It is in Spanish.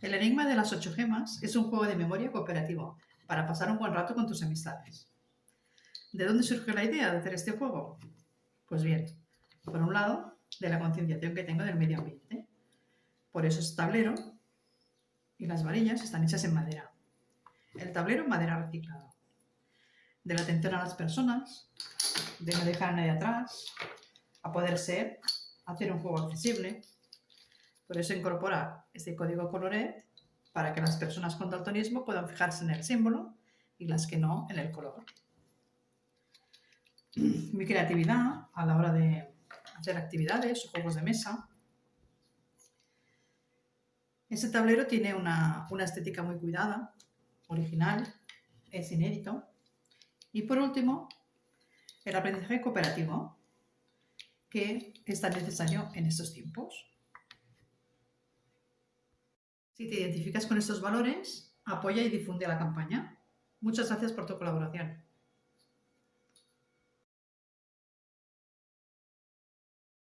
El enigma de las ocho gemas es un juego de memoria cooperativo para pasar un buen rato con tus amistades. ¿De dónde surge la idea de hacer este juego? Pues bien, por un lado, de la concienciación que tengo del medio ambiente. Por eso es tablero y las varillas están hechas en madera. El tablero en madera reciclada. De la atención a las personas, de no dejar a nadie atrás, a poder ser, hacer un juego accesible. Por eso incorpora este código coloret para que las personas con daltonismo puedan fijarse en el símbolo y las que no en el color. Mi creatividad a la hora de hacer actividades o juegos de mesa. Este tablero tiene una, una estética muy cuidada, original, es inédito. Y por último, el aprendizaje cooperativo, que es tan necesario en estos tiempos. Si te identificas con estos valores, apoya y difunde la campaña. Muchas gracias por tu colaboración.